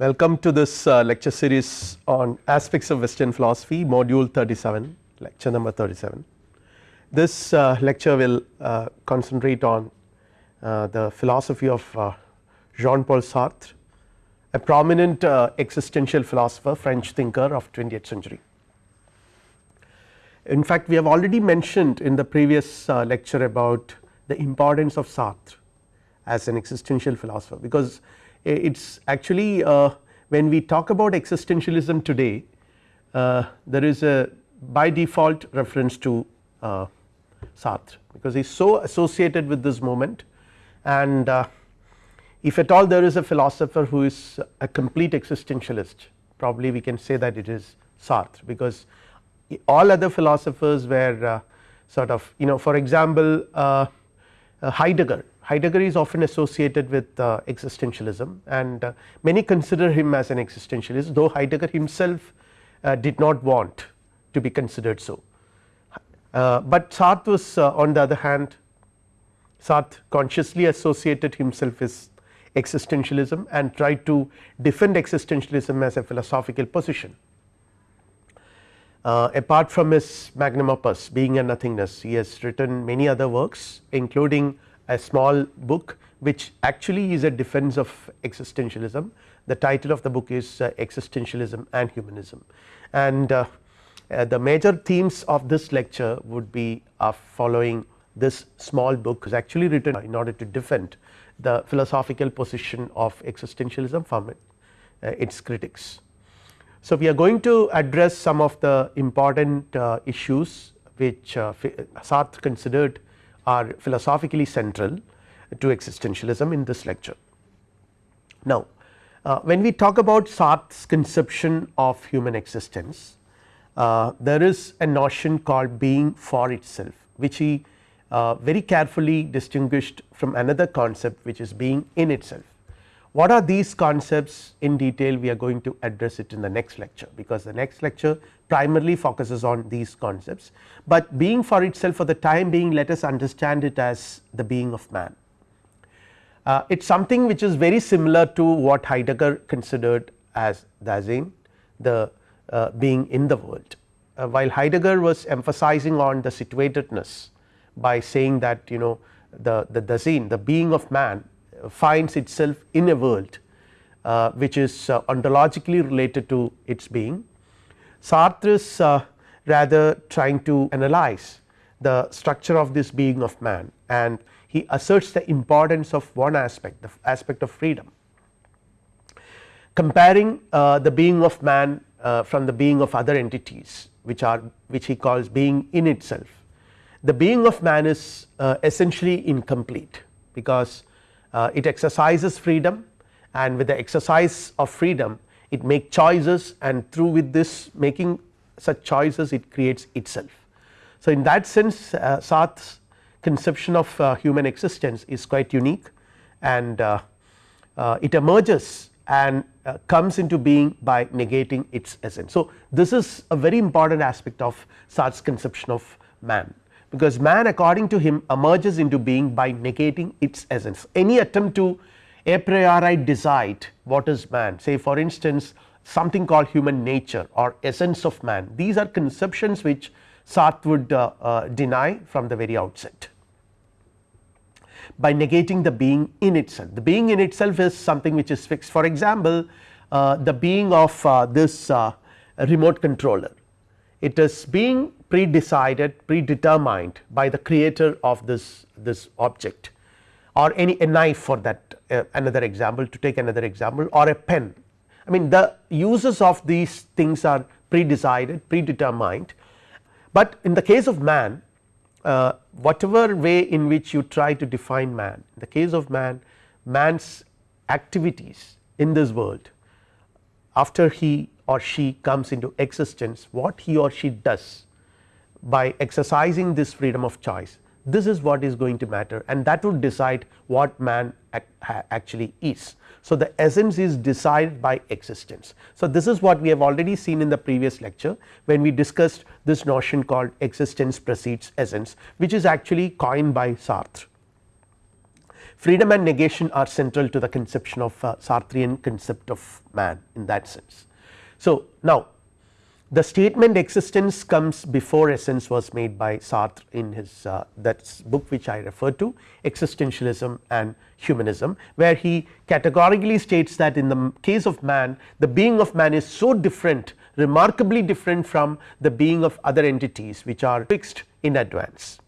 Welcome to this uh, lecture series on aspects of western philosophy module 37 lecture number 37. This uh, lecture will uh, concentrate on uh, the philosophy of uh, Jean Paul Sartre a prominent uh, existential philosopher French thinker of 20th century. In fact, we have already mentioned in the previous lecture about the importance of Sartre as an existential philosopher because it is actually uh, when we talk about existentialism today uh, there is a by default reference to uh, Sartre because he is so associated with this moment. And uh, if at all there is a philosopher who is a complete existentialist probably we can say that it is Sartre because all other philosophers were uh, sort of you know for example uh, Heidegger Heidegger is often associated with uh, existentialism and uh, many consider him as an existentialist though Heidegger himself uh, did not want to be considered so. Uh, but Sartre was uh, on the other hand Sartre consciously associated himself with existentialism and tried to defend existentialism as a philosophical position. Uh, apart from his magnum opus Being and Nothingness he has written many other works including a small book which actually is a defense of existentialism. The title of the book is uh, existentialism and humanism and uh, uh, the major themes of this lecture would be following this small book is actually written in order to defend the philosophical position of existentialism from it, uh, its critics. So, we are going to address some of the important uh, issues which uh, Sartre considered are philosophically central to existentialism in this lecture. Now, uh, when we talk about Sartre's conception of human existence, uh, there is a notion called being for itself which he uh, very carefully distinguished from another concept which is being in itself. What are these concepts in detail we are going to address it in the next lecture because the next lecture primarily focuses on these concepts, but being for itself for the time being let us understand it as the being of man. Uh, it is something which is very similar to what Heidegger considered as Dasein the uh, being in the world. Uh, while Heidegger was emphasizing on the situatedness by saying that you know the the Dasein the being of man finds itself in a world uh, which is uh, ontologically related to its being. Sartre is uh, rather trying to analyze the structure of this being of man and he asserts the importance of one aspect the aspect of freedom. Comparing uh, the being of man uh, from the being of other entities which are which he calls being in itself. The being of man is uh, essentially incomplete because uh, it exercises freedom and with the exercise of freedom it make choices and through with this making such choices it creates itself. So, in that sense uh, Sartre's conception of uh, human existence is quite unique and uh, uh it emerges and uh, comes into being by negating its essence. So, this is a very important aspect of Sartre's conception of man because man according to him emerges into being by negating its essence. Any attempt to a priori decide what is man. Say for instance something called human nature or essence of man. These are conceptions which Sartre would uh, uh, deny from the very outset. By negating the being in itself. The being in itself is something which is fixed. For example, uh, the being of uh, this uh, remote controller it is being pre-decided predetermined by the creator of this this object or any a knife for that uh, another example to take another example or a pen. I mean the uses of these things are pre-decided predetermined, but in the case of man uh, whatever way in which you try to define man in the case of man man's activities in this world after he or she comes into existence what he or she does by exercising this freedom of choice this is what is going to matter and that would decide what man actually is. So, the essence is decided by existence. So, this is what we have already seen in the previous lecture when we discussed this notion called existence precedes essence which is actually coined by Sartre. freedom and negation are central to the conception of uh, Sartrean concept of man in that sense. So, now the statement existence comes before essence was made by Sartre in his uh, that book which I referred to existentialism and humanism where he categorically states that in the case of man the being of man is so different remarkably different from the being of other entities which are fixed in advance.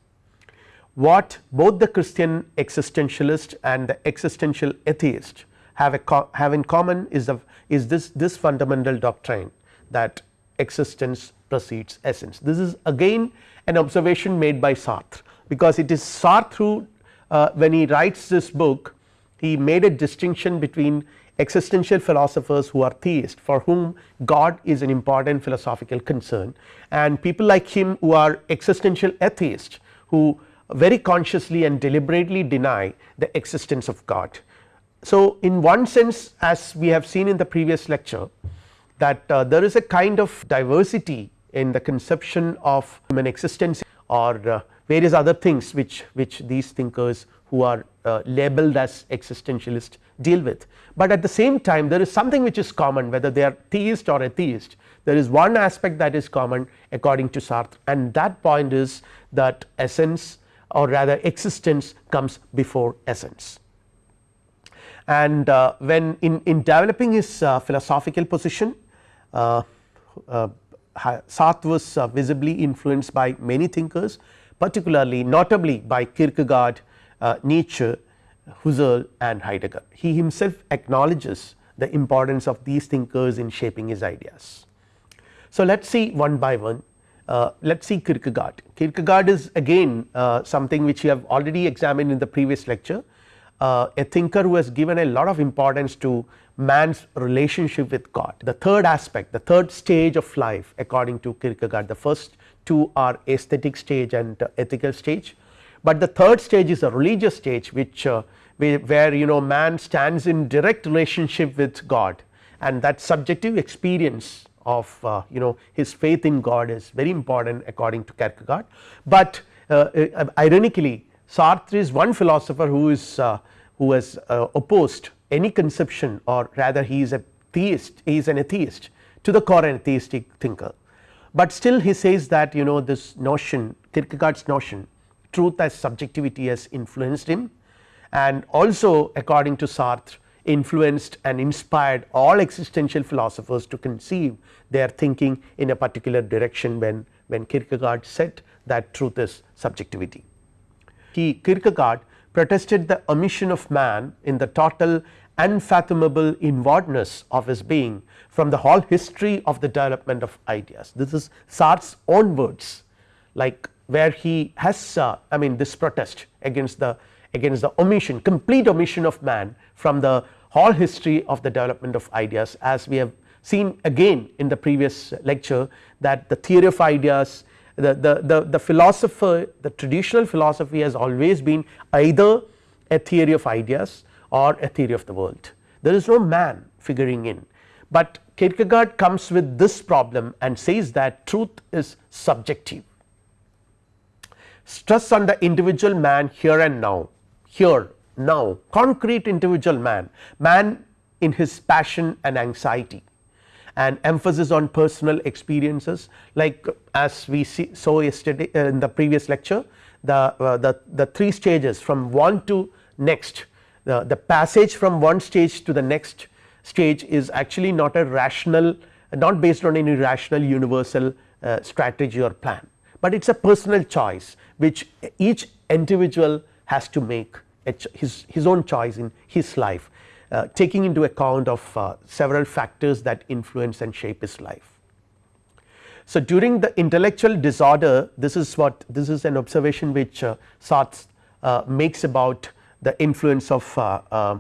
What both the Christian existentialist and the existential atheist have a have in common is the is this this fundamental doctrine that existence precedes essence. This is again an observation made by Sartre because it is Sartre who uh, when he writes this book he made a distinction between existential philosophers who are theist for whom God is an important philosophical concern and people like him who are existential atheists who very consciously and deliberately deny the existence of God. So, in one sense as we have seen in the previous lecture that uh, there is a kind of diversity in the conception of human existence or uh, various other things which, which these thinkers who are uh, labeled as existentialist deal with. But at the same time there is something which is common whether they are theist or atheist there is one aspect that is common according to Sartre and that point is that essence or rather existence comes before essence. And uh, when in, in developing his uh, philosophical position uh, Sartre was visibly influenced by many thinkers particularly notably by Kierkegaard, Nietzsche, Husserl and Heidegger. He himself acknowledges the importance of these thinkers in shaping his ideas. So, let us see one by one uh, let us see Kierkegaard. Kierkegaard is again uh, something which we have already examined in the previous lecture uh, a thinker who has given a lot of importance to man's relationship with God. The third aspect the third stage of life according to Kierkegaard the first two are aesthetic stage and ethical stage, but the third stage is a religious stage which uh, where you know man stands in direct relationship with God. And that subjective experience of uh, you know his faith in God is very important according to Kierkegaard, but uh, uh ironically Sartre is one philosopher who is uh, who has uh, opposed any conception or rather he is a theist he is an atheist to the core atheistic thinker, but still he says that you know this notion Kierkegaard's notion truth as subjectivity has influenced him and also according to Sartre influenced and inspired all existential philosophers to conceive their thinking in a particular direction when, when Kierkegaard said that truth is subjectivity. He Kierkegaard protested the omission of man in the total unfathomable inwardness of his being from the whole history of the development of ideas. This is Sartre's own words like where he has uh, I mean this protest against the against the omission complete omission of man from the whole history of the development of ideas as we have seen again in the previous lecture that the theory of ideas the, the, the, the philosopher the traditional philosophy has always been either a theory of ideas or a theory of the world. There is no man figuring in. But Kierkegaard comes with this problem and says that truth is subjective. Stress on the individual man here and now here now concrete individual man, man in his passion and anxiety and emphasis on personal experiences. Like as we see saw yesterday uh, in the previous lecture the, uh, the, the three stages from one to next. The, the passage from one stage to the next stage is actually not a rational not based on any rational universal uh, strategy or plan, but it is a personal choice which each individual has to make his, his own choice in his life uh, taking into account of uh, several factors that influence and shape his life. So, during the intellectual disorder this is what this is an observation which uh, Sartre uh, makes about the influence of uh, uh,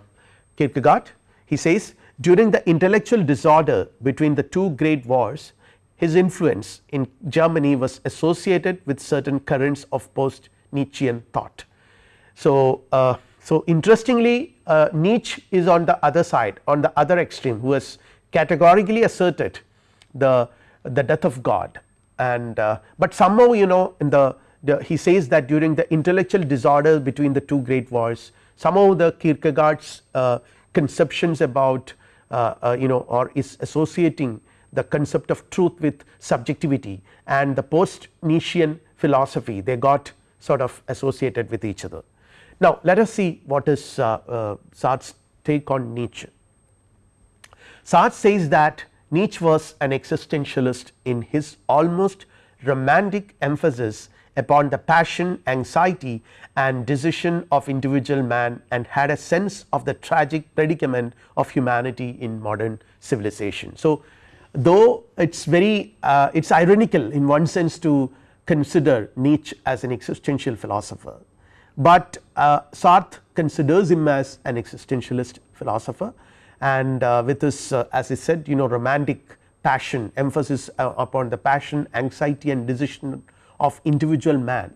Kierkegaard. He says during the intellectual disorder between the two great wars his influence in Germany was associated with certain currents of post Nietzschean thought. So, so interestingly uh, Nietzsche is on the other side on the other extreme who has categorically asserted the, the death of God and uh, but somehow you know in the, the, he says that during the intellectual disorder between the two great wars somehow the Kierkegaard's uh, conceptions about uh, uh, you know or is associating the concept of truth with subjectivity and the post Nietzschean philosophy they got sort of associated with each other. Now let us see what is uh, uh, Sartre's take on Nietzsche. Sartre says that Nietzsche was an existentialist in his almost romantic emphasis upon the passion, anxiety and decision of individual man and had a sense of the tragic predicament of humanity in modern civilization. So, though it is very uh, it is ironical in one sense to consider Nietzsche as an existential philosopher, but uh, Sartre considers him as an existentialist philosopher and uh, with this uh, as I said you know romantic passion emphasis uh, upon the passion anxiety and decision of individual man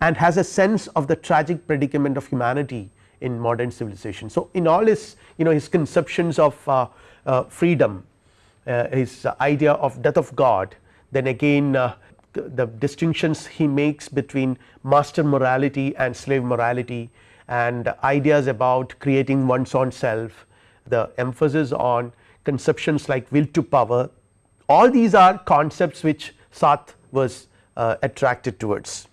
and has a sense of the tragic predicament of humanity in modern civilization. So, in all his you know his conceptions of uh, uh, freedom his idea of death of God then again the distinctions he makes between master morality and slave morality and ideas about creating one's own self the emphasis on conceptions like will to power all these are concepts which Sartre was uh, attracted towards.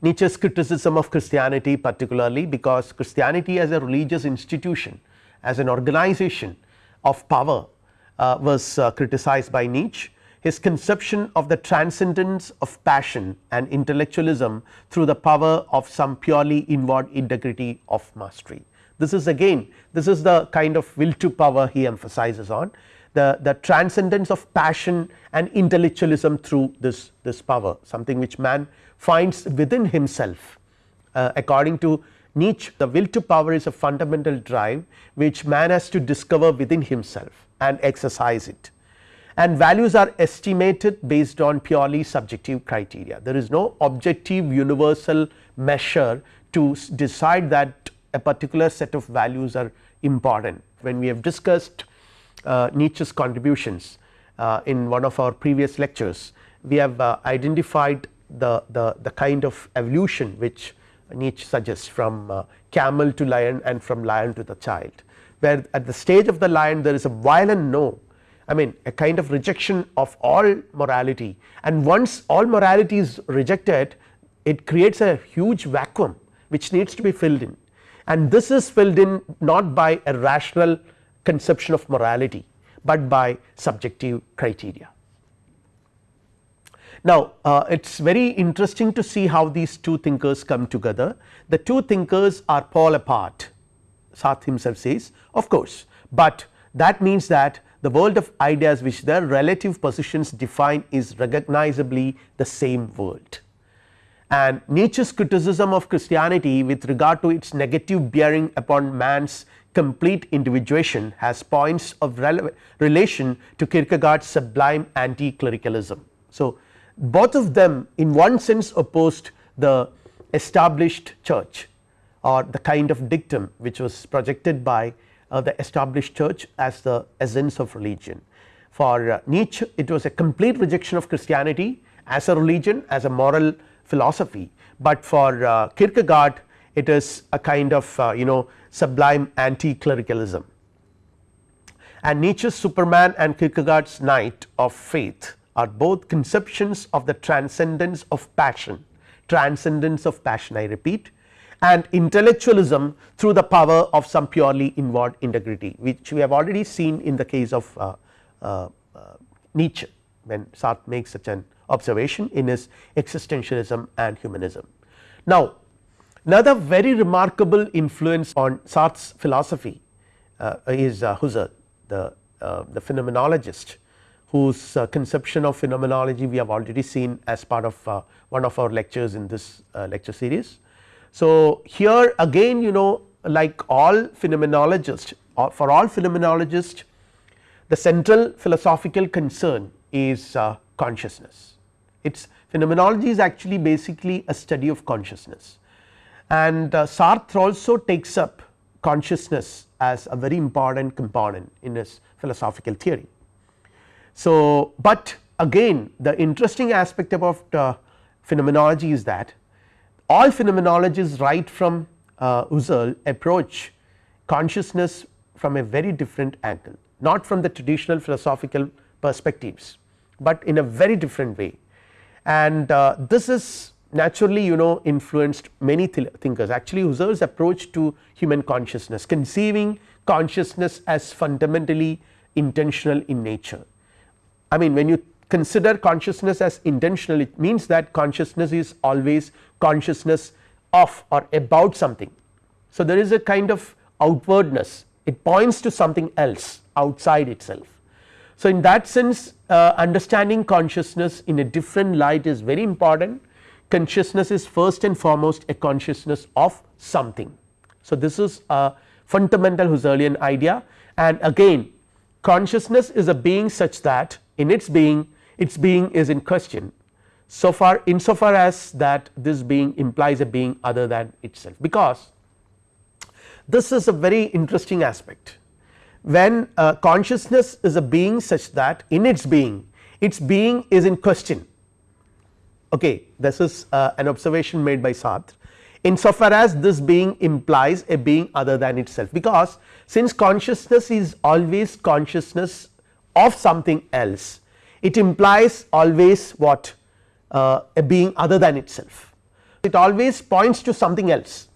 Nietzsche's criticism of Christianity particularly because Christianity as a religious institution as an organization of power uh, was uh, criticized by Nietzsche. His conception of the transcendence of passion and intellectualism through the power of some purely inward integrity of mastery. This is again this is the kind of will to power he emphasizes on the, the transcendence of passion and intellectualism through this, this power something which man finds within himself. Uh, according to Nietzsche the will to power is a fundamental drive which man has to discover within himself and exercise it and values are estimated based on purely subjective criteria. There is no objective universal measure to decide that a particular set of values are important. When we have discussed uh, Nietzsche's contributions uh, in one of our previous lectures, we have uh, identified the, the, the kind of evolution which Nietzsche suggests from uh, camel to lion and from lion to the child, where at the stage of the lion there is a violent no I mean a kind of rejection of all morality and once all morality is rejected it creates a huge vacuum which needs to be filled in and this is filled in not by a rational conception of morality, but by subjective criteria. Now, uh, it is very interesting to see how these two thinkers come together. The two thinkers are pole apart Sartre himself says of course, but that means that the world of ideas which their relative positions define is recognizably the same world and Nietzsche's criticism of Christianity with regard to its negative bearing upon man's complete individuation has points of relation to Kierkegaard's sublime anti-clericalism. So, both of them in one sense opposed the established church or the kind of dictum which was projected by the established church as the essence of religion. For uh, Nietzsche it was a complete rejection of Christianity as a religion as a moral philosophy, but for uh, Kierkegaard it is a kind of uh, you know sublime anti-clericalism. And Nietzsche's Superman and Kierkegaard's Knight of Faith are both conceptions of the transcendence of passion, transcendence of passion I repeat and intellectualism through the power of some purely inward integrity which we have already seen in the case of uh, uh, uh Nietzsche when Sartre makes such an observation in his existentialism and humanism. Now, another very remarkable influence on Sartre's philosophy uh, is uh, Husserl the, uh, the phenomenologist whose uh, conception of phenomenology we have already seen as part of one of our lectures in this lecture series. So, here again you know like all phenomenologists or for all phenomenologists the central philosophical concern is consciousness its phenomenology is actually basically a study of consciousness and uh, Sartre also takes up consciousness as a very important component in his philosophical theory. So, but again the interesting aspect about uh, phenomenology is that all phenomenologists right from uh, Husserl approach consciousness from a very different angle not from the traditional philosophical perspectives, but in a very different way and uh, this is naturally you know influenced many th thinkers actually Husserl's approach to human consciousness conceiving consciousness as fundamentally intentional in nature. I mean when you consider consciousness as intentional it means that consciousness is always consciousness of or about something. So, there is a kind of outwardness it points to something else outside itself. So, in that sense uh, understanding consciousness in a different light is very important consciousness is first and foremost a consciousness of something. So, this is a fundamental Husserlian idea and again consciousness is a being such that in its being its being is in question so far insofar as that this being implies a being other than itself. Because this is a very interesting aspect. When uh, consciousness is a being such that in its being its being is in question. Okay this is uh, an observation made by Sartre. Insofar as this being implies a being other than itself. Because since consciousness is always consciousness of something else it implies always what uh, a being other than itself it always points to something else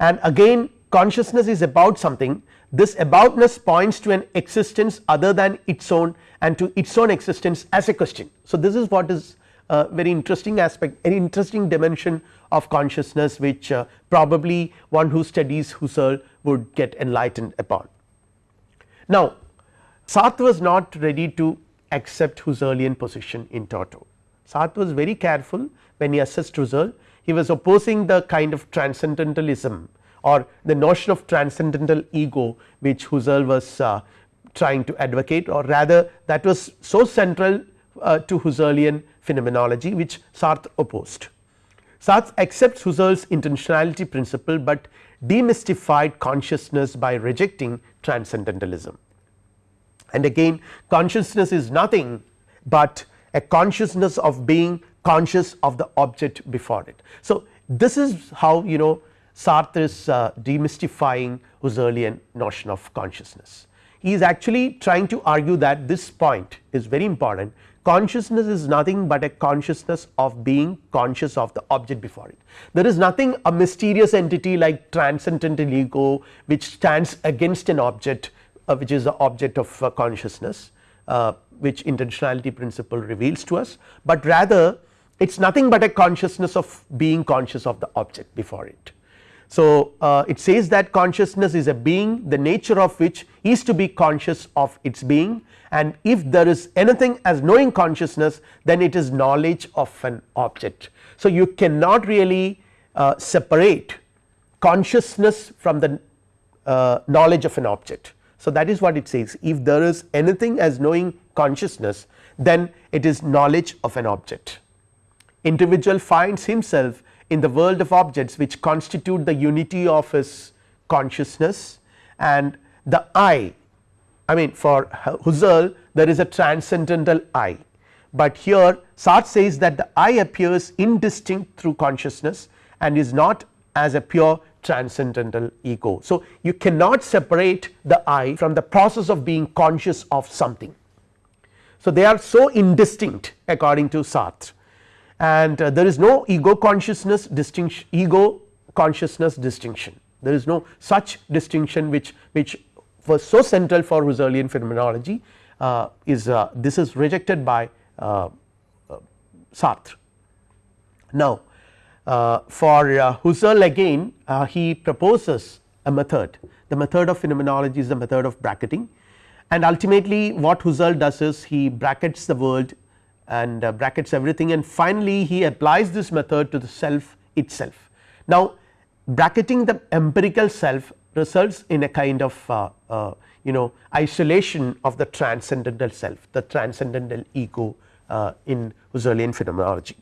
and again consciousness is about something this aboutness points to an existence other than its own and to its own existence as a question. So, this is what is a very interesting aspect an interesting dimension of consciousness which uh, probably one who studies Husserl would get enlightened upon. Now, Sartre was not ready to accept Husserlian position in toto. Sartre was very careful when he assessed Husserl he was opposing the kind of transcendentalism or the notion of transcendental ego which Husserl was uh, trying to advocate or rather that was so central uh, to Husserlian phenomenology which Sartre opposed. Sartre accepts Husserl's intentionality principle, but demystified consciousness by rejecting transcendentalism and again consciousness is nothing but a consciousness of being conscious of the object before it. So, this is how you know Sartre is uh, demystifying Husserlian notion of consciousness. He is actually trying to argue that this point is very important consciousness is nothing but a consciousness of being conscious of the object before it. There is nothing a mysterious entity like transcendental ego which stands against an object which is the object of uh, consciousness uh, which intentionality principle reveals to us, but rather it is nothing but a consciousness of being conscious of the object before it. So, uh, it says that consciousness is a being the nature of which is to be conscious of its being and if there is anything as knowing consciousness then it is knowledge of an object. So, you cannot really uh, separate consciousness from the uh, knowledge of an object. So, that is what it says. If there is anything as knowing consciousness then it is knowledge of an object. Individual finds himself in the world of objects which constitute the unity of his consciousness and the I, I mean for Husserl there is a transcendental I, but here Sartre says that the I appears indistinct through consciousness and is not as a pure transcendental ego. So, you cannot separate the I from the process of being conscious of something. So, they are so indistinct according to Sartre and uh, there is no ego consciousness distinction ego consciousness distinction there is no such distinction which which was so central for Husserlian phenomenology uh, is uh, this is rejected by uh, uh, Sartre. Now, for Husserl again he proposes a method the method of phenomenology is the method of bracketing and ultimately what Husserl does is he brackets the world and uh, brackets everything and finally he applies this method to the self itself. Now bracketing the empirical self results in a kind of uh, uh, you know isolation of the transcendental self the transcendental ego uh, in Husserlian phenomenology.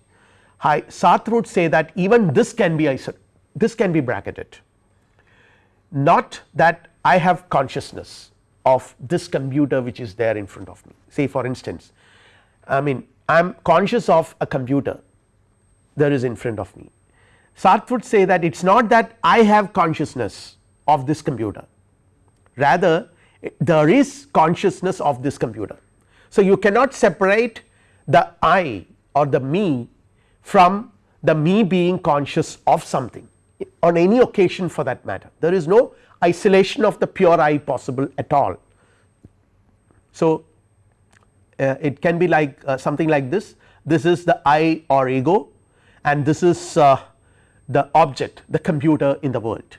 Hi, Sartre would say that even this can be this can be bracketed. Not that I have consciousness of this computer which is there in front of me. Say for instance I mean I am conscious of a computer that is in front of me, Sartre would say that it is not that I have consciousness of this computer. Rather there is consciousness of this computer. So, you cannot separate the I or the me from the me being conscious of something on any occasion for that matter there is no isolation of the pure I possible at all. So, uh, it can be like uh, something like this this is the I or ego and this is uh, the object the computer in the world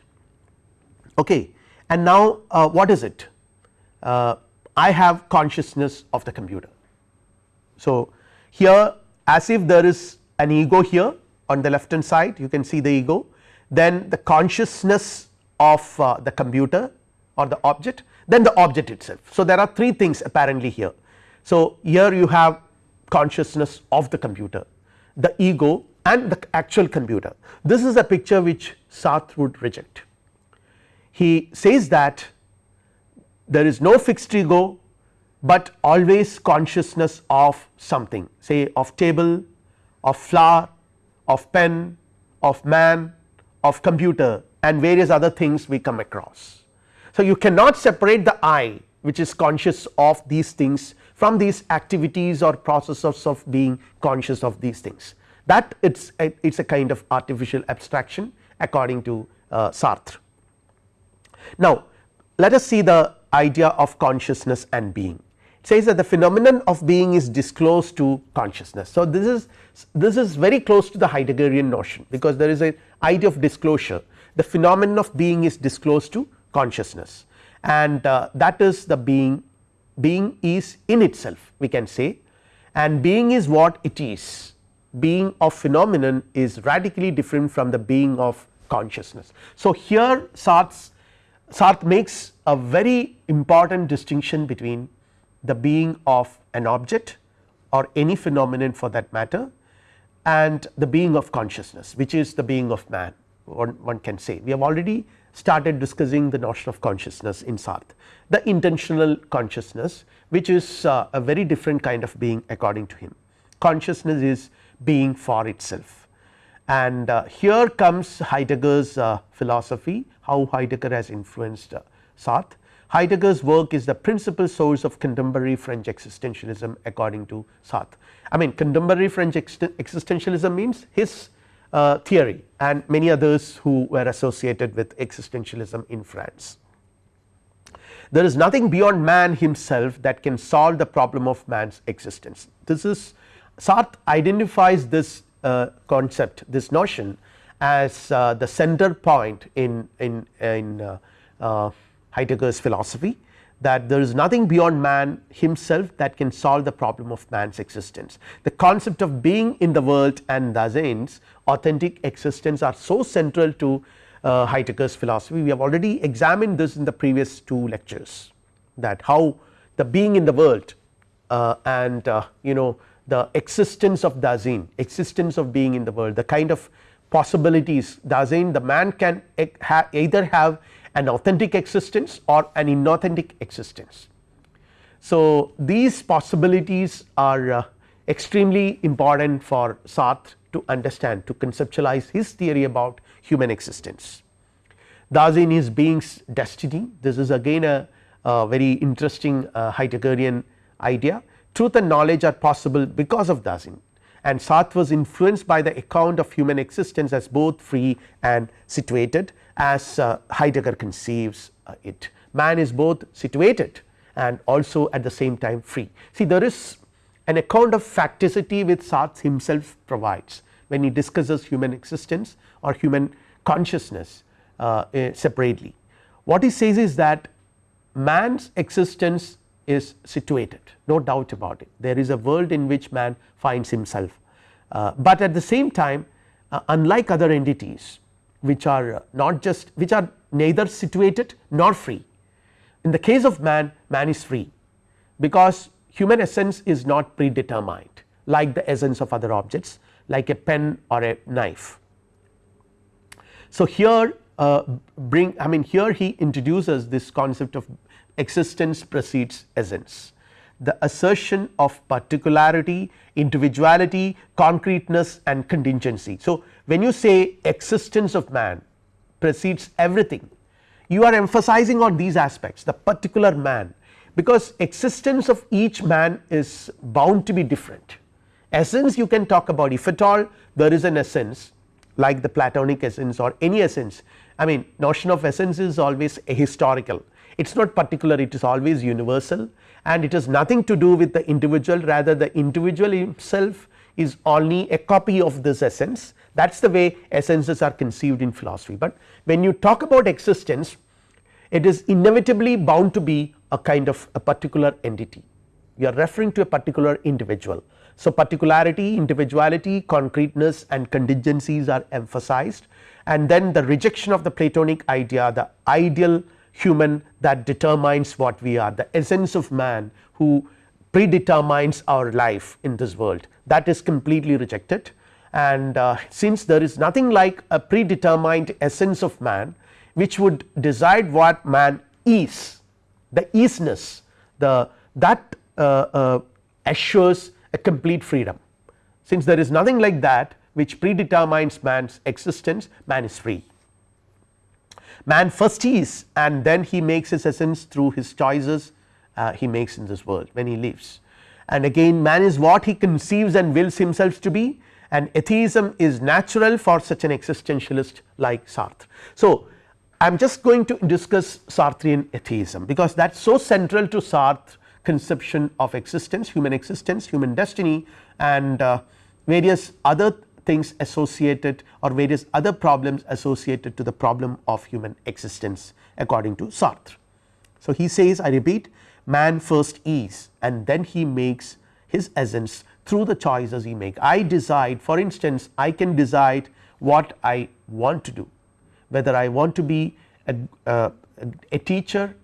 okay and now uh, what is it uh, I have consciousness of the computer. So, here as if there is an ego here on the left hand side you can see the ego then the consciousness of uh, the computer or the object then the object itself. So, there are three things apparently here. So, here you have consciousness of the computer the ego and the actual computer this is a picture which Sartre would reject. He says that there is no fixed ego, but always consciousness of something say of table, of flower, of pen, of man, of computer and various other things we come across. So, you cannot separate the I which is conscious of these things from these activities or processes of being conscious of these things that it is a, kind of artificial abstraction according to uh, Sartre. Now, let us see the idea of consciousness and being says that the phenomenon of being is disclosed to consciousness. So, this is this is very close to the Heideggerian notion because there is a idea of disclosure the phenomenon of being is disclosed to consciousness and uh, that is the being being is in itself we can say and being is what it is being of phenomenon is radically different from the being of consciousness. So, here Sartre, Sartre makes a very important distinction between the being of an object or any phenomenon for that matter and the being of consciousness which is the being of man one, one can say. We have already started discussing the notion of consciousness in Sartre the intentional consciousness which is uh, a very different kind of being according to him. Consciousness is being for itself and uh, here comes Heidegger's uh, philosophy how Heidegger has influenced uh, Sartre. Heidegger's work is the principal source of contemporary French existentialism according to Sartre. I mean contemporary French existentialism means his uh, theory and many others who were associated with existentialism in France. There is nothing beyond man himself that can solve the problem of man's existence. This is Sartre identifies this uh, concept this notion as uh, the center point in in, in uh, uh, Heidegger's philosophy that there is nothing beyond man himself that can solve the problem of man's existence. The concept of being in the world and Dasein's authentic existence are so central to uh, Heidegger's philosophy. We have already examined this in the previous two lectures that how the being in the world uh, and uh, you know the existence of Dasein, existence of being in the world, the kind of possibilities Dasein the man can ha either have an authentic existence or an inauthentic existence. So, these possibilities are uh, extremely important for Sartre to understand to conceptualize his theory about human existence. Dasein is being's destiny this is again a, a very interesting uh, Heideggerian idea truth and knowledge are possible because of Dasein and Sartre was influenced by the account of human existence as both free and situated as uh, Heidegger conceives uh, it. Man is both situated and also at the same time free. See there is an account of facticity which Sartre himself provides when he discusses human existence or human consciousness uh, eh, separately. What he says is that man's existence is situated no doubt about it there is a world in which man finds himself, uh, but at the same time uh, unlike other entities which are not just which are neither situated nor free. In the case of man, man is free because human essence is not predetermined like the essence of other objects like a pen or a knife. So, here uh, bring I mean here he introduces this concept of existence precedes essence. The assertion of particularity, individuality, concreteness and contingency. So, when you say existence of man precedes everything you are emphasizing on these aspects the particular man. Because existence of each man is bound to be different. Essence you can talk about. If at all there is an essence like the platonic essence or any essence. I mean notion of essence is always a historical it is not particular it is always universal and it has nothing to do with the individual rather the individual himself is only a copy of this essence that is the way essences are conceived in philosophy. But when you talk about existence it is inevitably bound to be a kind of a particular entity you are referring to a particular individual. So, particularity, individuality, concreteness and contingencies are emphasized and then the rejection of the Platonic idea the ideal human that determines what we are the essence of man who predetermines our life in this world. That is completely rejected. And uh, since there is nothing like a predetermined essence of man which would decide what man is the isness the that uh, uh, assures a complete freedom. Since there is nothing like that which predetermines man's existence man is free man first is and then he makes his essence through his choices uh, he makes in this world when he lives and again man is what he conceives and wills himself to be and atheism is natural for such an existentialist like Sartre. So, I am just going to discuss Sartrean atheism because that is so central to Sartre conception of existence human existence human destiny and uh, various other things associated or various other problems associated to the problem of human existence according to Sartre. So, he says I repeat man first is and then he makes his essence through the choices he make. I decide for instance I can decide what I want to do whether I want to be a, uh, a teacher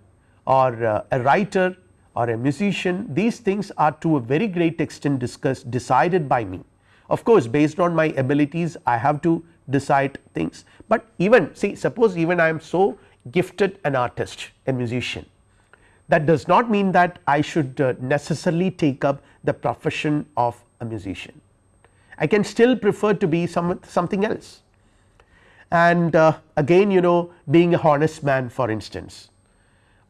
or uh, a writer or a musician these things are to a very great extent discussed decided by me of course, based on my abilities I have to decide things, but even see suppose even I am so gifted an artist a musician that does not mean that I should uh, necessarily take up the profession of a musician. I can still prefer to be some something else. And uh, again you know being a honest man for instance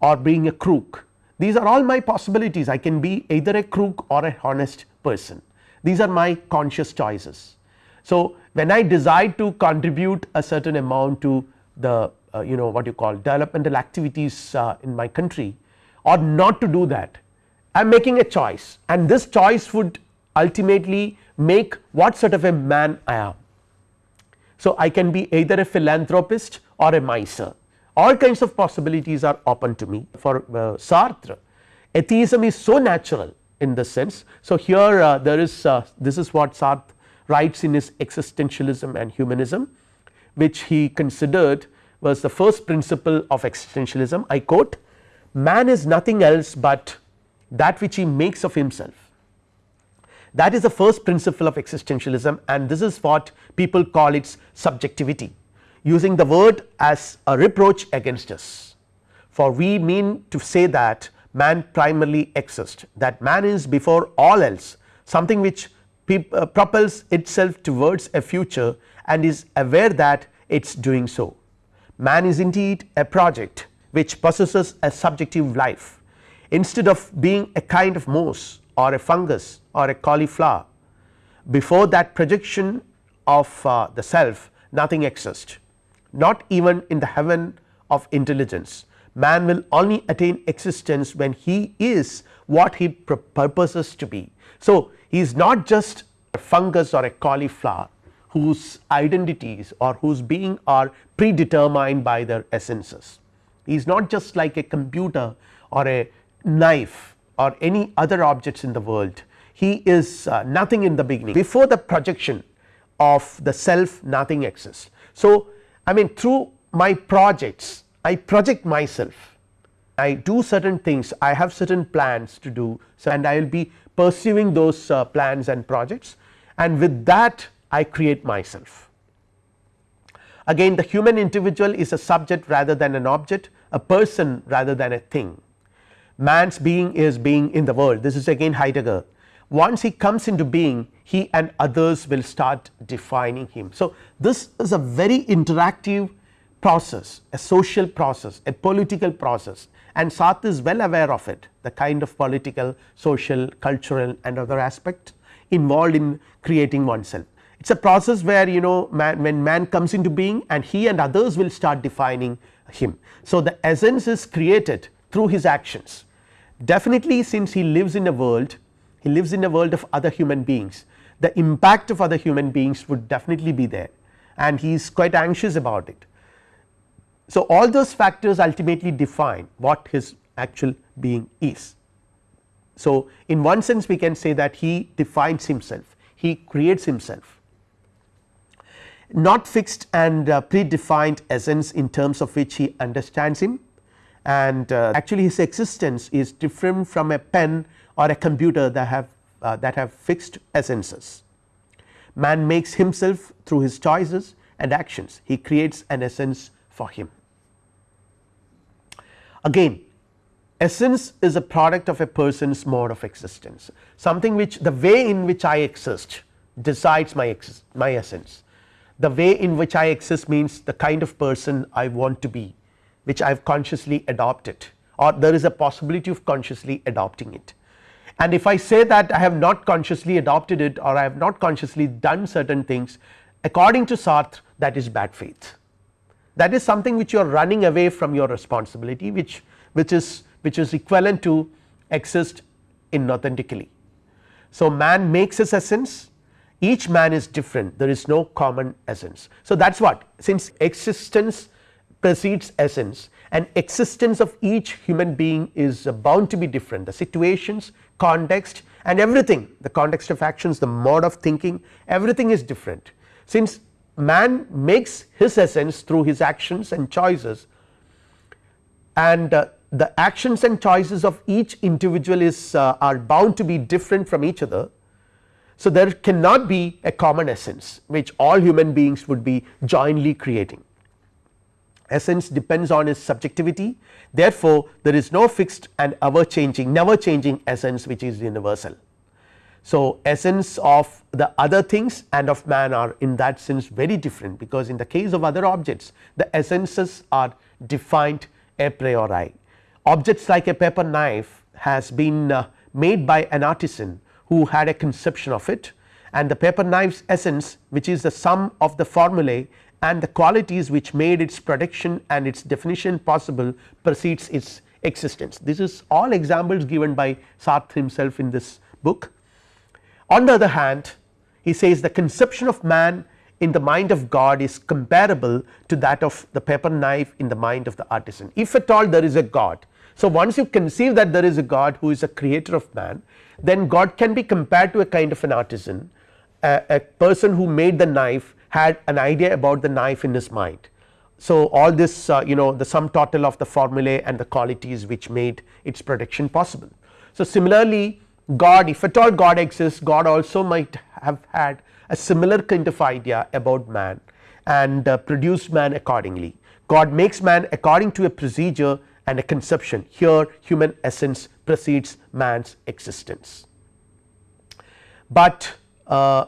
or being a crook these are all my possibilities. I can be either a crook or a honest person these are my conscious choices. So, when I decide to contribute a certain amount to the uh, you know what you call developmental activities uh, in my country or not to do that I am making a choice and this choice would ultimately make what sort of a man I am. So, I can be either a philanthropist or a miser all kinds of possibilities are open to me for uh, Sartre atheism is so natural in this sense. So, here uh, there is uh, this is what Sartre writes in his existentialism and humanism which he considered was the first principle of existentialism. I quote man is nothing else but that which he makes of himself. That is the first principle of existentialism and this is what people call its subjectivity using the word as a reproach against us. For we mean to say that man primarily exists. That man is before all else something which uh, propels itself towards a future and is aware that it is doing so. Man is indeed a project which possesses a subjective life. Instead of being a kind of moss or a fungus or a cauliflower before that projection of uh, the self nothing exists. Not even in the heaven of intelligence man will only attain existence when he is what he purposes to be. So, he is not just a fungus or a cauliflower whose identities or whose being are predetermined by their essences. He is not just like a computer or a knife or any other objects in the world, he is uh, nothing in the beginning before the projection of the self nothing exists. So, I mean through my projects I project myself I do certain things I have certain plans to do so and I will be pursuing those uh, plans and projects and with that I create myself. Again the human individual is a subject rather than an object a person rather than a thing. man's being is being in the world this is again Heidegger once he comes into being he and others will start defining him. So, this is a very interactive process a social process a political process and Sartre is well aware of it the kind of political social cultural and other aspect involved in creating oneself. It is a process where you know man, when man comes into being and he and others will start defining him. So, the essence is created through his actions definitely since he lives in a world he lives in a world of other human beings the impact of other human beings would definitely be there and he is quite anxious about it. So, all those factors ultimately define what his actual being is. So, in one sense we can say that he defines himself he creates himself not fixed and uh, predefined essence in terms of which he understands him and uh, actually his existence is different from a pen or a computer that have uh, that have fixed essences. Man makes himself through his choices and actions he creates an essence for him. Again essence is a product of a person's mode of existence. Something which the way in which I exist decides my exist my essence. The way in which I exist means the kind of person I want to be which I have consciously adopted or there is a possibility of consciously adopting it. And if I say that I have not consciously adopted it or I have not consciously done certain things according to Sartre that is bad faith that is something which you are running away from your responsibility which which is which is equivalent to exist inauthentically. So, man makes his essence each man is different there is no common essence. So, that is what since existence precedes essence and existence of each human being is bound to be different the situations context and everything the context of actions the mode of thinking everything is different since man makes his essence through his actions and choices and uh, the actions and choices of each individual is uh, are bound to be different from each other. So, there cannot be a common essence which all human beings would be jointly creating essence depends on its subjectivity therefore, there is no fixed and ever changing never changing essence which is universal. So, essence of the other things and of man are in that sense very different because in the case of other objects the essences are defined a priori. Objects like a paper knife has been uh, made by an artisan who had a conception of it and the paper knife's essence which is the sum of the formulae and the qualities which made its production and its definition possible precedes its existence. This is all examples given by Sartre himself in this book. On the other hand he says the conception of man in the mind of God is comparable to that of the paper knife in the mind of the artisan if at all there is a God. So, once you conceive that there is a God who is a creator of man then God can be compared to a kind of an artisan a, a person who made the knife had an idea about the knife in his mind. So, all this uh, you know the sum total of the formulae and the qualities which made its production possible. So, similarly God if at all God exists God also might have had a similar kind of idea about man and uh, produced man accordingly. God makes man according to a procedure and a conception here human essence precedes man's existence. But uh,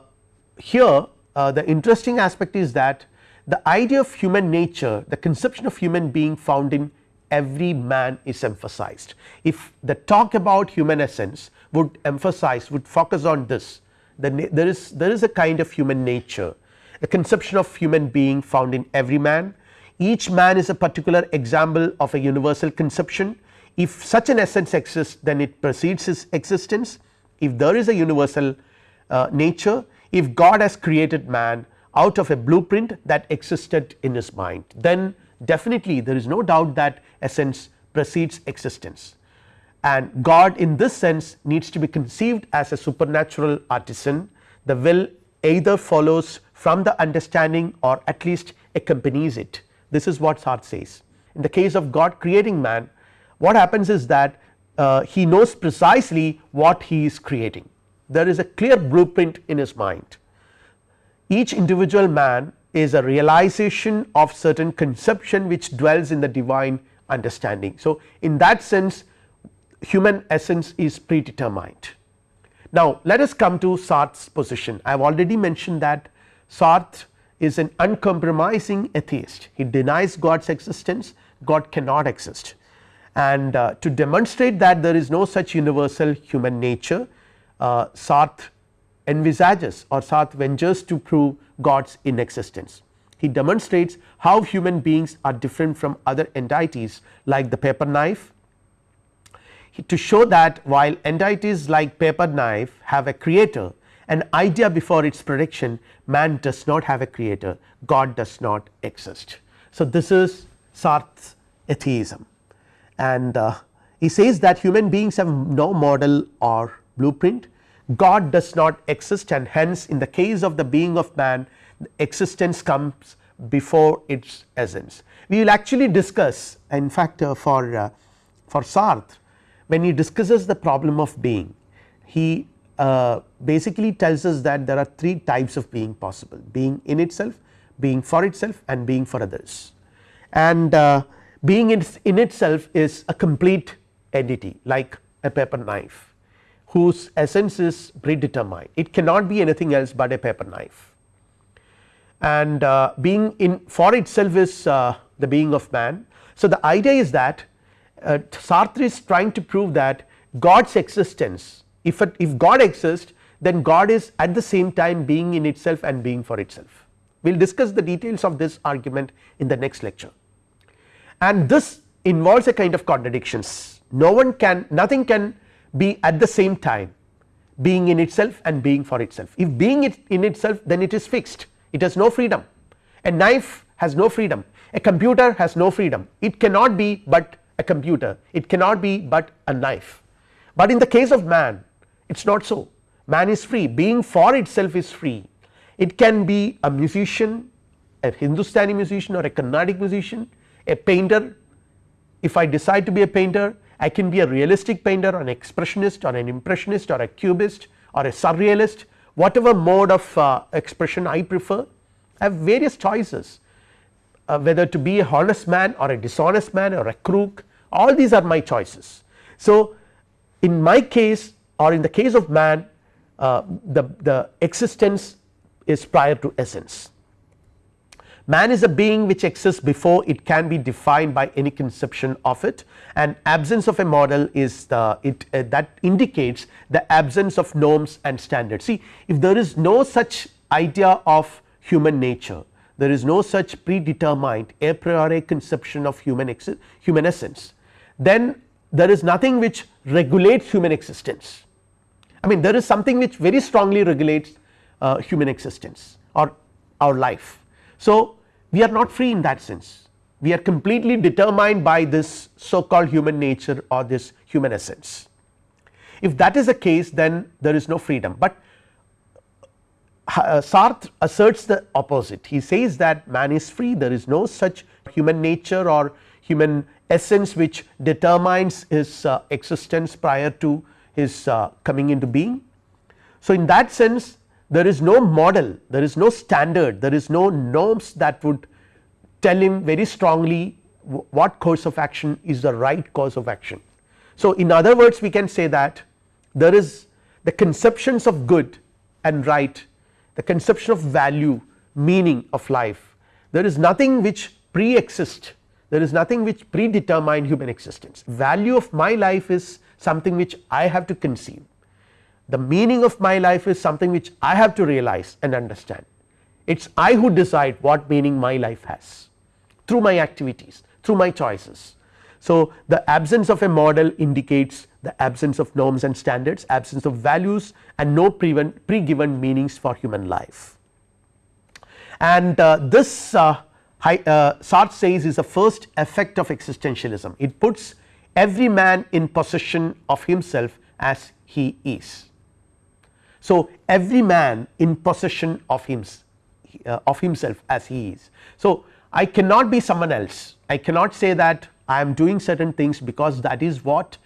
here uh, the interesting aspect is that the idea of human nature the conception of human being found in every man is emphasized. If the talk about human essence would emphasize would focus on this then there is there is a kind of human nature a conception of human being found in every man. Each man is a particular example of a universal conception. If such an essence exists then it precedes his existence. If there is a universal uh, nature if God has created man out of a blueprint that existed in his mind then definitely there is no doubt that essence precedes existence and God in this sense needs to be conceived as a supernatural artisan the will either follows from the understanding or at least accompanies it this is what Sartre says. In the case of God creating man what happens is that uh, he knows precisely what he is creating there is a clear blueprint in his mind. Each individual man is a realization of certain conception which dwells in the divine understanding. So, in that sense human essence is predetermined. Now, let us come to Sartre's position I have already mentioned that Sartre is an uncompromising atheist he denies God's existence God cannot exist and uh, to demonstrate that there is no such universal human nature uh, Sartre envisages or Sartre ventures to prove God's inexistence. He demonstrates how human beings are different from other entities like the paper knife to show that while entities like paper knife have a creator an idea before its prediction man does not have a creator God does not exist. So, this is Sartre's atheism and uh, he says that human beings have no model or blueprint God does not exist and hence in the case of the being of man existence comes before its essence. We will actually discuss in fact uh, for uh, for Sartre when he discusses the problem of being he uh, basically tells us that there are three types of being possible being in itself, being for itself and being for others. And uh, being in, in itself is a complete entity like a paper knife whose essence is predetermined. It cannot be anything else but a paper knife. And uh, being in for itself is uh, the being of man. So, the idea is that uh, Sartre is trying to prove that God's existence if if God exists then God is at the same time being in itself and being for itself. We will discuss the details of this argument in the next lecture. And this involves a kind of contradictions no one can nothing can be at the same time being in itself and being for itself. If being it in itself then it is fixed. It has no freedom. A knife has no freedom. A computer has no freedom. It cannot be but a computer. It cannot be but a knife. But in the case of man it is not so. Man is free. Being for itself is free. It can be a musician a Hindustani musician or a Carnatic musician a painter. If I decide to be a painter I can be a realistic painter or an expressionist or an impressionist or a cubist or a surrealist. Whatever mode of uh, expression I prefer I have various choices uh, whether to be a honest man or a dishonest man or a crook all these are my choices. So, in my case or in the case of man uh, the, the existence is prior to essence Man is a being which exists before it can be defined by any conception of it and absence of a model is the it uh, that indicates the absence of norms and standards. See if there is no such idea of human nature there is no such predetermined a priori conception of human human essence then there is nothing which regulates human existence. I mean there is something which very strongly regulates uh, human existence or our life so, we are not free in that sense we are completely determined by this so called human nature or this human essence. If that is the case then there is no freedom, but Sartre asserts the opposite he says that man is free there is no such human nature or human essence which determines his uh, existence prior to his uh, coming into being. So, in that sense there is no model, there is no standard, there is no norms that would tell him very strongly what course of action is the right course of action. So, in other words we can say that there is the conceptions of good and right, the conception of value, meaning of life, there is nothing which pre-exist, there is nothing which predetermine human existence. Value of my life is something which I have to conceive the meaning of my life is something which I have to realize and understand it is I who decide what meaning my life has through my activities through my choices. So, the absence of a model indicates the absence of norms and standards absence of values and no pre given meanings for human life. And uh, this uh, uh, Sartre says is the first effect of existentialism it puts every man in possession of himself as he is. So, every man in possession of him uh, of himself as he is. So, I cannot be someone else I cannot say that I am doing certain things because that is what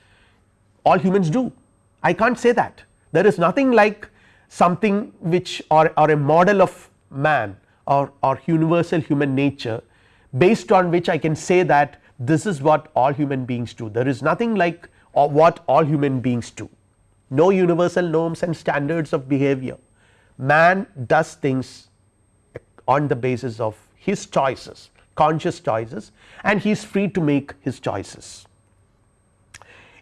all humans do I can't say that there is nothing like something which or, or a model of man or, or universal human nature based on which I can say that this is what all human beings do there is nothing like or what all human beings do. No universal norms and standards of behavior, man does things on the basis of his choices conscious choices and he is free to make his choices.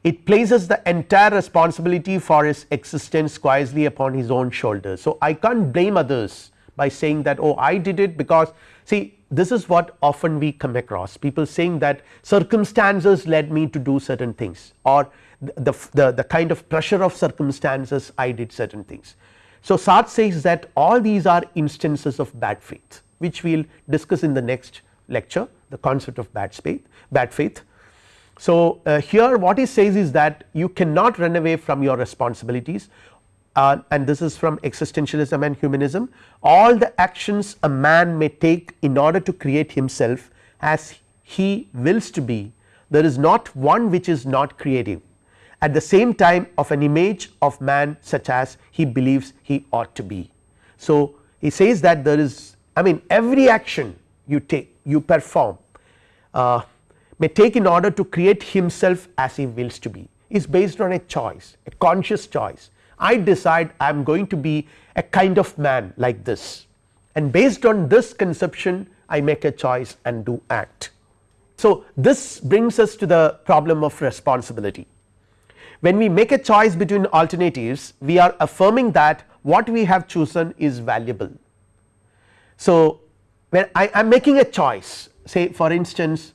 It places the entire responsibility for his existence squarely upon his own shoulders. So, I can't blame others by saying that oh I did it because see this is what often we come across people saying that circumstances led me to do certain things or the, the, the kind of pressure of circumstances I did certain things. So, Sartre says that all these are instances of bad faith which we will discuss in the next lecture the concept of bad faith bad faith. So, uh, here what he says is that you cannot run away from your responsibilities uh, and this is from existentialism and humanism all the actions a man may take in order to create himself as he wills to be there is not one which is not creative at the same time of an image of man such as he believes he ought to be. So, he says that there is I mean every action you take you perform uh, may take in order to create himself as he wills to be is based on a choice a conscious choice I decide I am going to be a kind of man like this and based on this conception I make a choice and do act. So, this brings us to the problem of responsibility when we make a choice between alternatives we are affirming that what we have chosen is valuable. So, when I am making a choice say for instance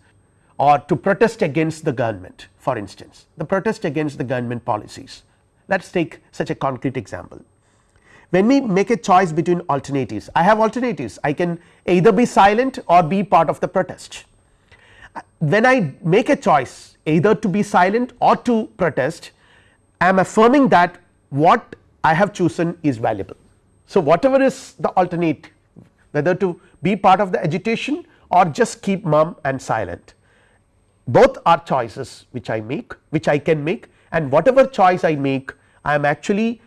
or to protest against the government for instance the protest against the government policies let us take such a concrete example. When we make a choice between alternatives I have alternatives I can either be silent or be part of the protest. When I make a choice either to be silent or to protest I am affirming that what I have chosen is valuable. So, whatever is the alternate whether to be part of the agitation or just keep mum and silent both are choices which I make which I can make and whatever choice I make I am actually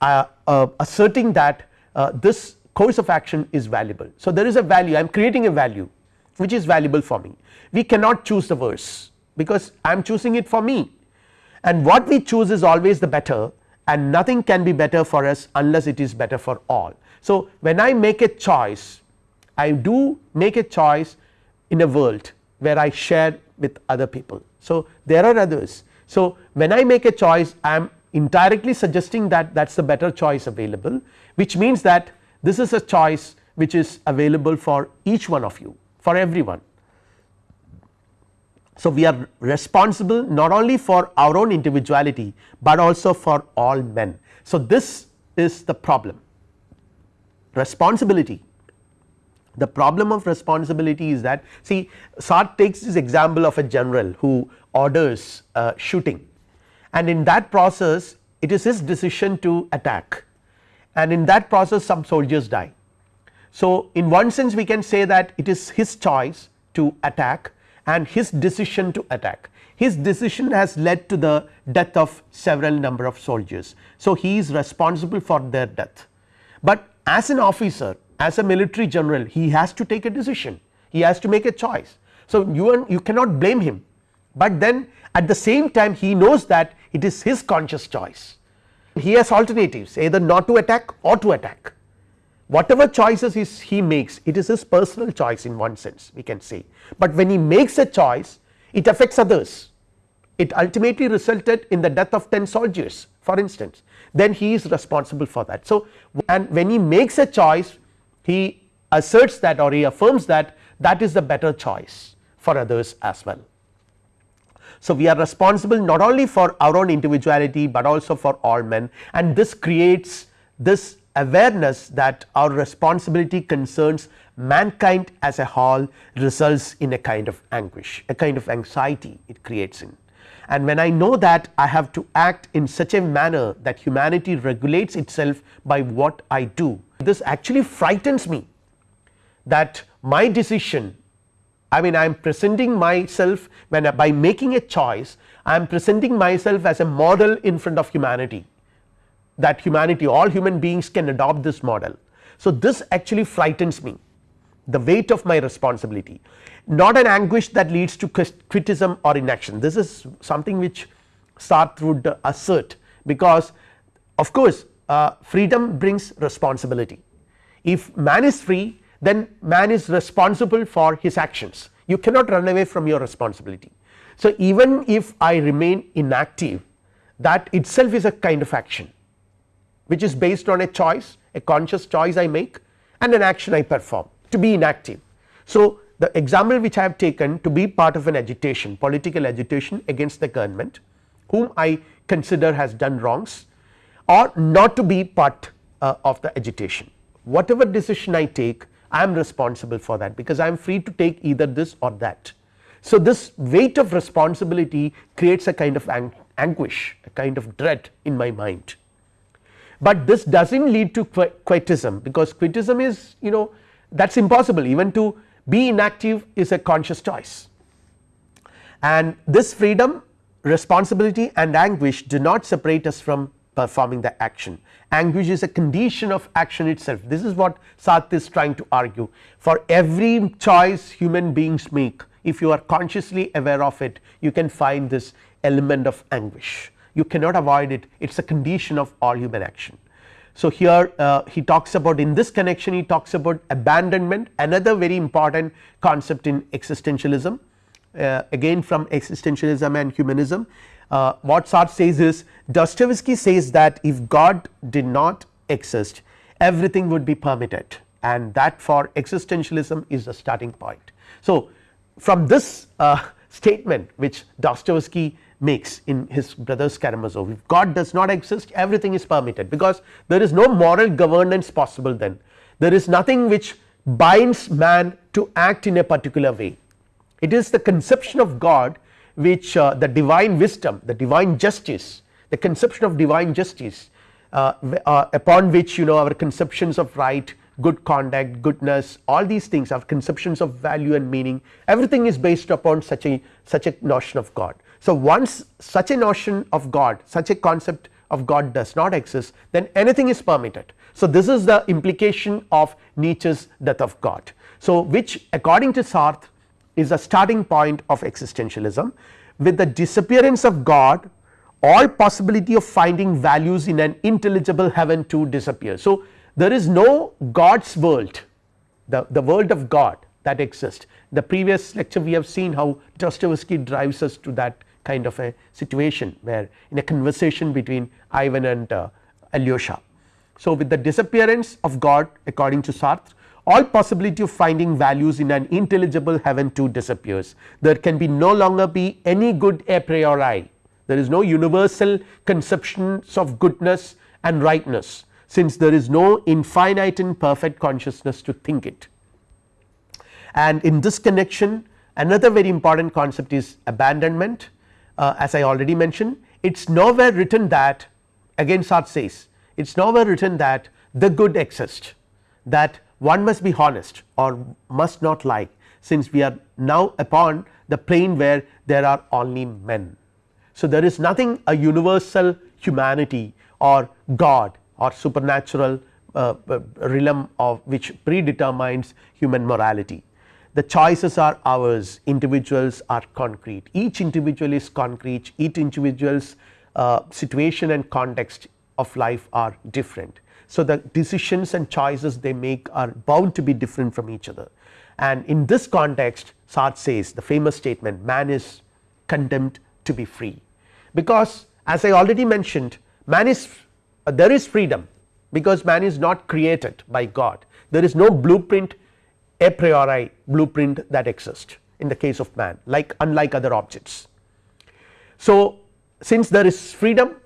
uh, uh, asserting that uh, this course of action is valuable. So, there is a value I am creating a value which is valuable for me we cannot choose the worse because I am choosing it for me and what we choose is always the better and nothing can be better for us unless it is better for all. So, when I make a choice I do make a choice in a world where I share with other people. So, there are others. So, when I make a choice I am indirectly suggesting that that is the better choice available which means that this is a choice which is available for each one of you for everyone so, we are responsible not only for our own individuality, but also for all men. So, this is the problem responsibility. The problem of responsibility is that see Sartre takes this example of a general who orders uh, shooting and in that process it is his decision to attack and in that process some soldiers die. So, in one sense we can say that it is his choice to attack and his decision to attack. His decision has led to the death of several number of soldiers. So, he is responsible for their death, but as an officer as a military general he has to take a decision. He has to make a choice. So, you, you cannot blame him, but then at the same time he knows that it is his conscious choice. He has alternatives either not to attack or to attack. Whatever choices he makes it is his personal choice in one sense we can say, but when he makes a choice it affects others. It ultimately resulted in the death of 10 soldiers for instance. Then he is responsible for that. So, and when he makes a choice he asserts that or he affirms that that is the better choice for others as well. So, we are responsible not only for our own individuality, but also for all men and this creates this awareness that our responsibility concerns mankind as a whole results in a kind of anguish a kind of anxiety it creates in and when I know that I have to act in such a manner that humanity regulates itself by what I do this actually frightens me that my decision I mean I am presenting myself when by making a choice I am presenting myself as a model in front of humanity that humanity all human beings can adopt this model. So, this actually frightens me the weight of my responsibility not an anguish that leads to criticism or inaction this is something which Sartre would assert because of course uh, freedom brings responsibility if man is free then man is responsible for his actions you cannot run away from your responsibility. So, even if I remain inactive that itself is a kind of action which is based on a choice a conscious choice I make and an action I perform to be inactive. So, the example which I have taken to be part of an agitation political agitation against the government whom I consider has done wrongs or not to be part uh, of the agitation whatever decision I take I am responsible for that because I am free to take either this or that. So, this weight of responsibility creates a kind of ang anguish a kind of dread in my mind, but this does not lead to quietism because quietism is you know that is impossible even to be inactive is a conscious choice. And this freedom responsibility and anguish do not separate us from performing the action. Anguish is a condition of action itself. This is what Sartre is trying to argue. For every choice human beings make if you are consciously aware of it you can find this element of anguish. You cannot avoid it. It is a condition of all human action. So, here uh, he talks about in this connection he talks about abandonment another very important concept in existentialism uh, again from existentialism and humanism uh, what Sartre says is Dostoevsky says that if God did not exist everything would be permitted and that for existentialism is the starting point. So, from this uh, statement which Dostoevsky makes in his brothers Karamazov if God does not exist everything is permitted because there is no moral governance possible then. There is nothing which binds man to act in a particular way. It is the conception of God which uh, the divine wisdom the divine justice the conception of divine justice uh, uh, upon which you know our conceptions of right good conduct goodness all these things our conceptions of value and meaning everything is based upon such a such a notion of God. So, once such a notion of God such a concept of God does not exist then anything is permitted. So, this is the implication of Nietzsche's death of God. So, which according to Sartre is a starting point of existentialism with the disappearance of God all possibility of finding values in an intelligible heaven to disappear. So, there is no God's world the, the world of God that exists the previous lecture we have seen how Dostoevsky drives us to that kind of a situation where in a conversation between Ivan and uh, Alyosha. So, with the disappearance of God according to Sartre all possibility of finding values in an intelligible heaven too disappears there can be no longer be any good a priori there is no universal conceptions of goodness and rightness since there is no infinite and perfect consciousness to think it. And in this connection another very important concept is abandonment uh, as I already mentioned it is nowhere written that again Sartre says it is nowhere written that the good exists that one must be honest or must not lie since we are now upon the plane where there are only men. So, there is nothing a universal humanity or God or supernatural uh, uh, realm of which predetermines human morality. The choices are ours. Individuals are concrete. Each individual is concrete. Each individual's uh, situation and context of life are different. So, the decisions and choices they make are bound to be different from each other. And in this context Sartre says the famous statement man is condemned to be free. Because as I already mentioned man is uh, there is freedom because man is not created by God. There is no blueprint a priori blueprint that exists in the case of man like unlike other objects. So, since there is freedom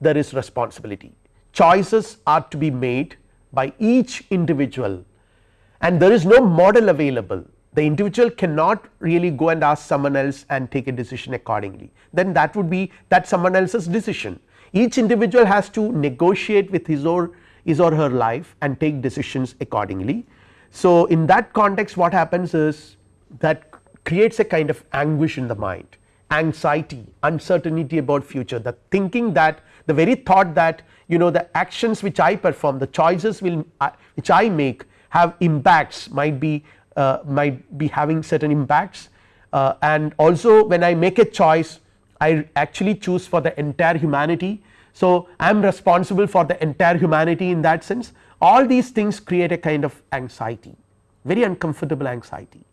there is responsibility. Choices are to be made by each individual. And there is no model available. The individual cannot really go and ask someone else and take a decision accordingly. Then that would be that someone else's decision. Each individual has to negotiate with his or his or her life and take decisions accordingly. So, in that context what happens is that creates a kind of anguish in the mind anxiety uncertainty about future the thinking that the very thought that you know the actions which I perform the choices will uh, which I make have impacts might be uh, might be having certain impacts uh, and also when I make a choice I actually choose for the entire humanity. So, I am responsible for the entire humanity in that sense all these things create a kind of anxiety very uncomfortable anxiety.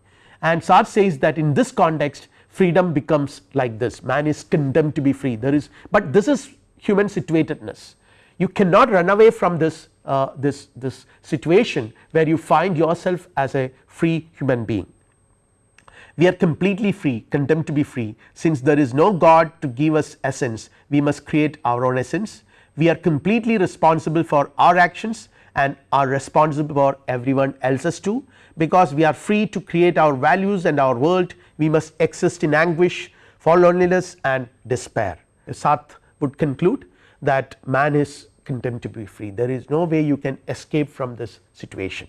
And Sartre says that in this context freedom becomes like this. Man is condemned to be free. There is but this is human situatedness. You cannot run away from this uh, this this situation where you find yourself as a free human being. We are completely free condemned to be free. Since there is no God to give us essence we must create our own essence. We are completely responsible for our actions and are responsible for everyone else's too because we are free to create our values and our world we must exist in anguish for loneliness and despair. Sartre would conclude that man is condemned to be free there is no way you can escape from this situation.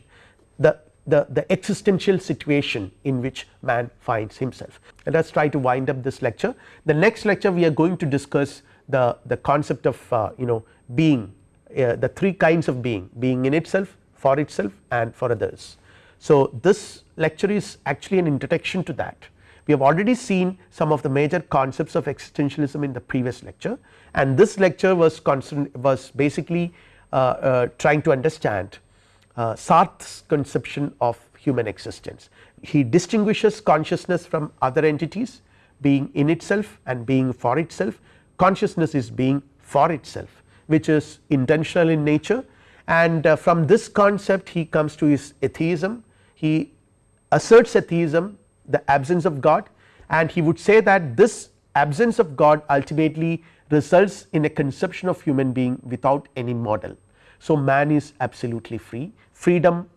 The the, the existential situation in which man finds himself. Let us try to wind up this lecture. The next lecture we are going to discuss the, the concept of uh, you know being uh, the three kinds of being being in itself for itself and for others. So, this lecture is actually an introduction to that we have already seen some of the major concepts of existentialism in the previous lecture and this lecture was was basically uh, uh, trying to understand uh, Sartre's conception of human existence. He distinguishes consciousness from other entities being in itself and being for itself consciousness is being for itself which is intentional in nature. And uh, from this concept he comes to his atheism. He asserts atheism the absence of God. And he would say that this absence of God ultimately results in a conception of human being without any model. So, man is absolutely free. Freedom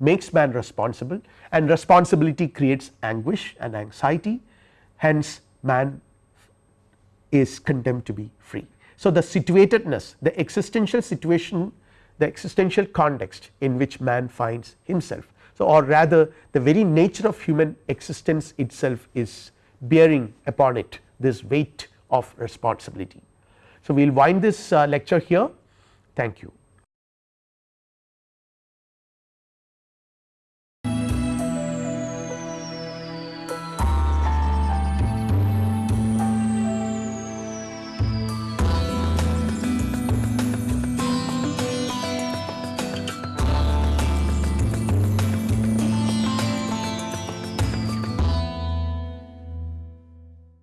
makes man responsible and responsibility creates anguish and anxiety. Hence man is condemned to be free. So, the situatedness the existential situation the existential context in which man finds himself. So, or rather the very nature of human existence itself is bearing upon it this weight of responsibility. So, we will wind this uh, lecture here thank you.